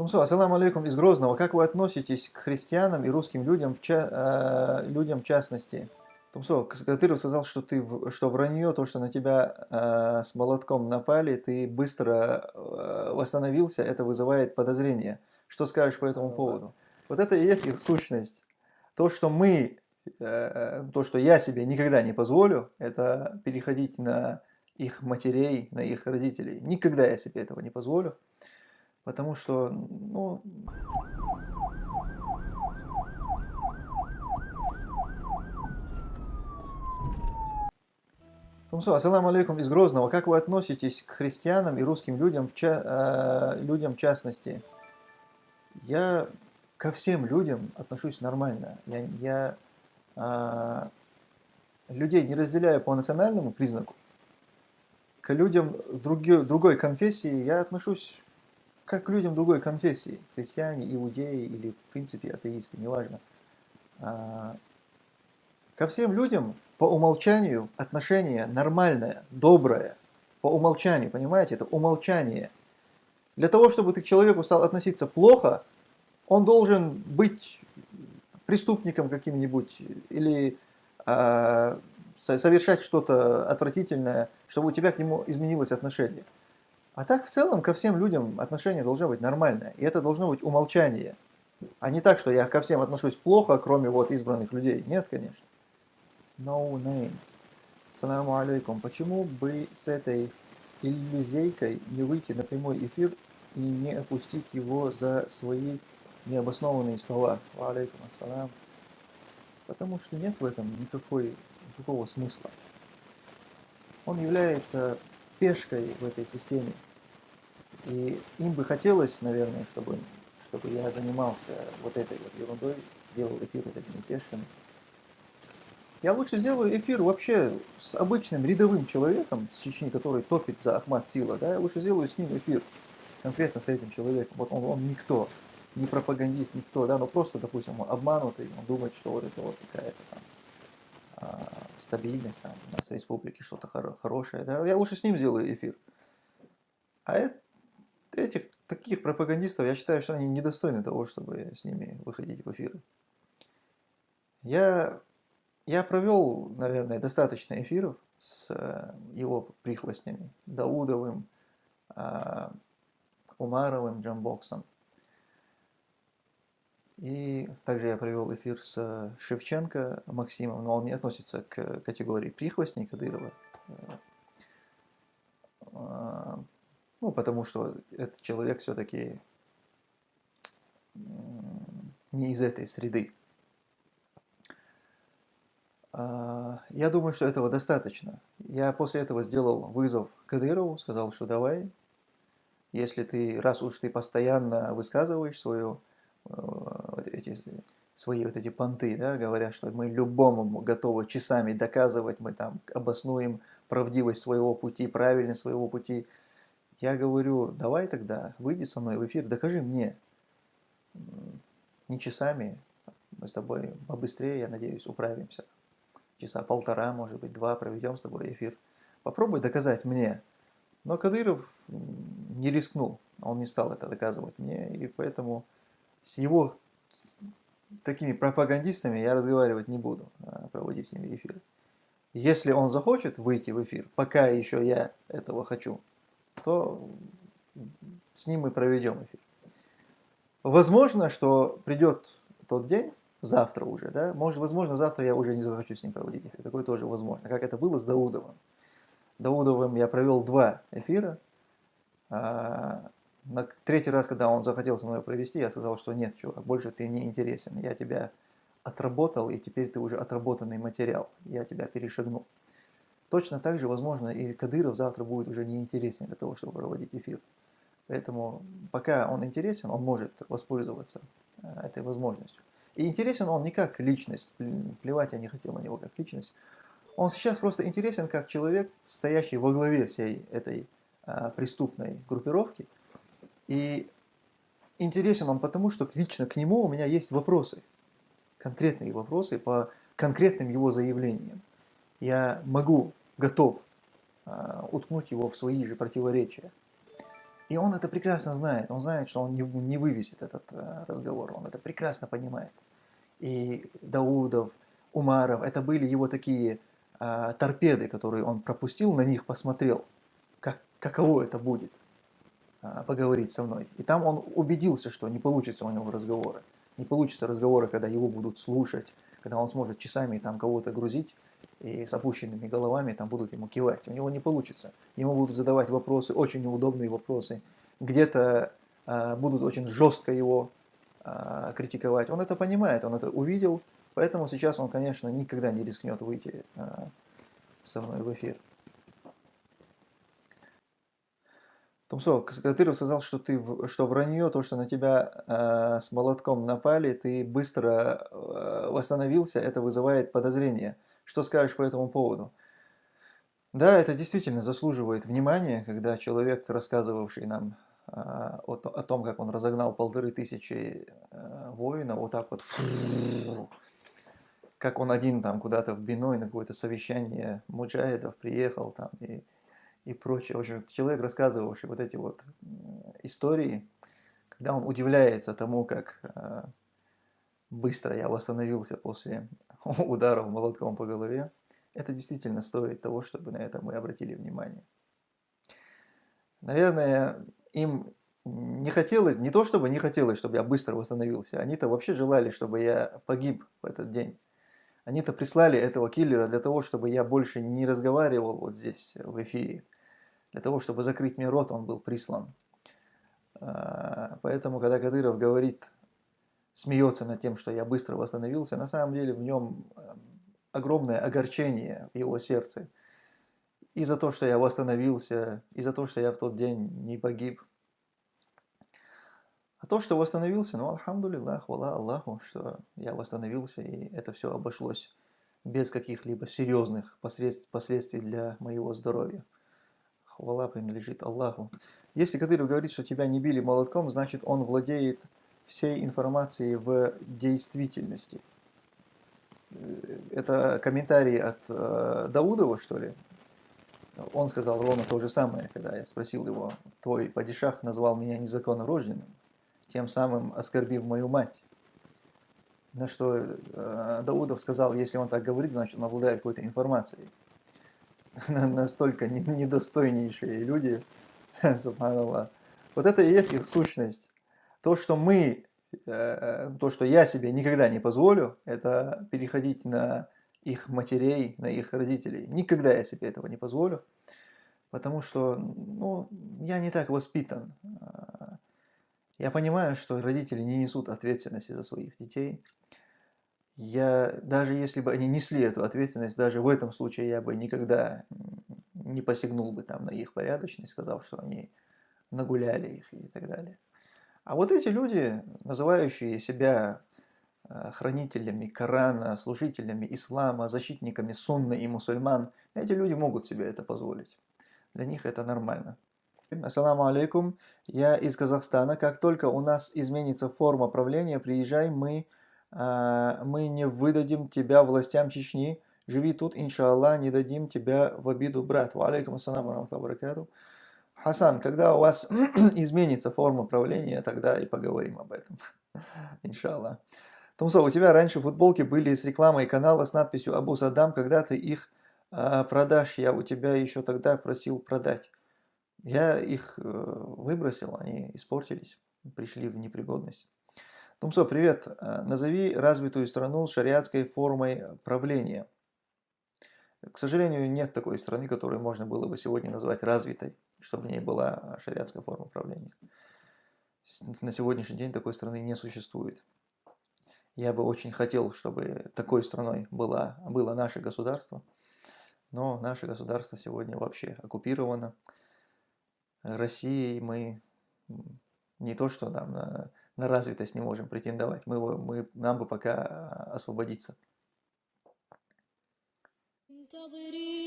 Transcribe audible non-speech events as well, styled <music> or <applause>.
Тумсо, ассаламу алейкум из Грозного. Как вы относитесь к христианам и русским людям в, ча, э, людям в частности? Тумсо, Кадыров сказал, что, ты, что вранье, то, что на тебя э, с молотком напали, ты быстро э, восстановился, это вызывает подозрение. Что скажешь по этому поводу? Вот это и есть их сущность. То, что мы, э, то, что я себе никогда не позволю, это переходить на их матерей, на их родителей. Никогда я себе этого не позволю. Потому что, ну... Тумсо, ассаламу алейкум из Грозного. Как вы относитесь к христианам и русским людям в, ча э, людям в частности? Я ко всем людям отношусь нормально. Я, я э, людей не разделяю по национальному признаку. К людям други, другой конфессии я отношусь как людям другой конфессии, христиане, иудеи или, в принципе, атеисты, неважно. А, ко всем людям по умолчанию отношение нормальное, доброе, по умолчанию, понимаете, это умолчание. Для того, чтобы ты к человеку стал относиться плохо, он должен быть преступником каким-нибудь или э, совершать что-то отвратительное, чтобы у тебя к нему изменилось отношение. А так в целом ко всем людям отношение должно быть нормальное. И это должно быть умолчание. А не так, что я ко всем отношусь плохо, кроме вот избранных людей. Нет, конечно. No name. Саламу алейкум. Почему бы с этой иллюзейкой не выйти на прямой эфир и не опустить его за свои необоснованные слова? Ва алейкум ассалам. Потому что нет в этом никакой, никакого смысла. Он является пешкой в этой системе. И им бы хотелось, наверное, чтобы, чтобы я занимался вот этой вот ерундой, делал эфир с этими пешками. Я лучше сделаю эфир вообще с обычным рядовым человеком с Чечни, который топит за Ахмад Сила, да, я лучше сделаю с ним эфир, конкретно с этим человеком. Вот он, он никто, не пропагандист, никто, да, но просто, допустим, он обманутый, он думает, что вот это вот какая-то там а, стабильность, там у нас в республике что-то хоро хорошее, да, я лучше с ним сделаю эфир. А это этих таких пропагандистов, я считаю, что они недостойны того, чтобы с ними выходить в эфиры. Я, я провел, наверное, достаточно эфиров с э, его прихвостнями, Даудовым, а, Умаровым, Джамбоксом. И также я провел эфир с Шевченко Максимом, но он не относится к категории прихвостней Кадырова. А, ну, потому что этот человек все-таки не из этой среды. А, я думаю, что этого достаточно. Я после этого сделал вызов Кадырову, сказал, что давай, если ты, раз уж ты постоянно высказываешь свою, э, вот эти, свои вот эти понты, да, говоря, что мы любому готовы часами доказывать, мы там обоснуем правдивость своего пути, правильность своего пути, я говорю, давай тогда, выйди со мной в эфир, докажи мне. Не часами, мы с тобой побыстрее, я надеюсь, управимся. Часа полтора, может быть, два проведем с тобой эфир. Попробуй доказать мне. Но Кадыров не рискнул, он не стал это доказывать мне, и поэтому с его с такими пропагандистами я разговаривать не буду, а проводить с ними эфир. Если он захочет выйти в эфир, пока еще я этого хочу, то с ним мы проведем эфир. Возможно, что придет тот день, завтра уже, да, может, возможно, завтра я уже не захочу с ним проводить эфир. Такое тоже возможно, как это было с Даудовым. Даудовым я провел два эфира. А, на третий раз, когда он захотел со мной провести, я сказал, что нет, чувак, больше ты не интересен. Я тебя отработал, и теперь ты уже отработанный материал. Я тебя перешагнул. Точно так же, возможно, и Кадыров завтра будет уже неинтересен для того, чтобы проводить эфир. Поэтому пока он интересен, он может воспользоваться э, этой возможностью. И интересен он не как личность, плевать я не хотел на него как личность. Он сейчас просто интересен как человек, стоящий во главе всей этой а, преступной группировки. И интересен он потому, что лично к нему у меня есть вопросы, конкретные вопросы по конкретным его заявлениям. Я могу готов а, уткнуть его в свои же противоречия. И он это прекрасно знает. Он знает, что он не, не вывезет этот э, разговор. Он это прекрасно понимает. И Даудов, Умаров, это были его такие э, торпеды, которые он пропустил, на них посмотрел, как, каково это будет э, поговорить со мной. И там он убедился, что не получится у него разговоры. Не получится разговоры, когда его будут слушать, когда он сможет часами там кого-то грузить и с опущенными головами там будут ему кивать. У него не получится. Ему будут задавать вопросы, очень неудобные вопросы. Где-то э, будут очень жестко его э, критиковать. Он это понимает, он это увидел, поэтому сейчас он, конечно, никогда не рискнет выйти э, со мной в эфир. Тумсо, Кадыров сказал, что ты что вранье, то, что на тебя э, с молотком напали, ты быстро э, восстановился, это вызывает подозрение. Что скажешь по этому поводу? Да, это действительно заслуживает внимания, когда человек, рассказывавший нам э, о, о том, как он разогнал полторы тысячи э, воинов, вот так вот, как он один там куда-то в Биной на какое-то совещание муджаидов приехал там и и прочее. В общем, человек, рассказывавший вот эти вот истории, когда он удивляется тому, как э, быстро я восстановился после <laughs> ударов молотком по голове, это действительно стоит того, чтобы на это мы обратили внимание. Наверное, им не хотелось, не то чтобы не хотелось, чтобы я быстро восстановился, они-то вообще желали, чтобы я погиб в этот день. Они-то прислали этого киллера для того, чтобы я больше не разговаривал вот здесь в эфире. Для того, чтобы закрыть мне рот, он был прислан. А, поэтому, когда Кадыров говорит, смеется над тем, что я быстро восстановился, на самом деле в нем эм, огромное огорчение в его сердце. И за то, что я восстановился, и за то, что я в тот день не погиб. А то, что восстановился, ну, алхамдулиллах, хвала Аллаху, что я восстановился, и это все обошлось без каких-либо серьезных последствий для моего здоровья. Хвала принадлежит Аллаху. Если Кадыров говорит, что тебя не били молотком, значит он владеет всей информацией в действительности. Это комментарий от э, Даудова, что ли? Он сказал ровно то же самое, когда я спросил его, твой падишах назвал меня незаконно рожденным тем самым оскорбив мою мать. На что э, Даудов сказал, если он так говорит, значит он обладает какой-то информацией. <laughs> Настолько недостойнейшие люди, <laughs> субханаллах. Вот это и есть их сущность. То, что мы, э, то, что я себе никогда не позволю, это переходить на их матерей, на их родителей. Никогда я себе этого не позволю, потому что ну, я не так воспитан. Я понимаю, что родители не несут ответственности за своих детей. Я, даже если бы они несли эту ответственность, даже в этом случае я бы никогда не посягнул бы там на их порядочность, сказав, что они нагуляли их и так далее. А вот эти люди, называющие себя э, хранителями Корана, служителями ислама, защитниками сунны и мусульман, эти люди могут себе это позволить. Для них это нормально. Ассаламу алейкум. Я из Казахстана. Как только у нас изменится форма правления, приезжай, мы, э, мы не выдадим тебя властям Чечни. Живи тут, иншаллах, не дадим тебя в обиду, брат. Ва алейкум ассаламу баракату. Хасан, когда у вас <clears throat> изменится форма правления, тогда и поговорим об этом. <laughs> Иншаллах. Тумсо, у тебя раньше футболки были с рекламой канала с надписью Абу Саддам, когда ты их э, продашь, я у тебя еще тогда просил продать. Я их э, выбросил, они испортились, пришли в непригодность. Тумсо, привет. Э, назови развитую страну с шариатской формой правления. К сожалению, нет такой страны, которую можно было бы сегодня назвать развитой, чтобы в ней была шариатская форма правления. На сегодняшний день такой страны не существует. Я бы очень хотел, чтобы такой страной было, было наше государство, но наше государство сегодня вообще оккупировано. России мы не то что там на, на развитость не можем претендовать, мы, мы, нам бы пока освободиться. all.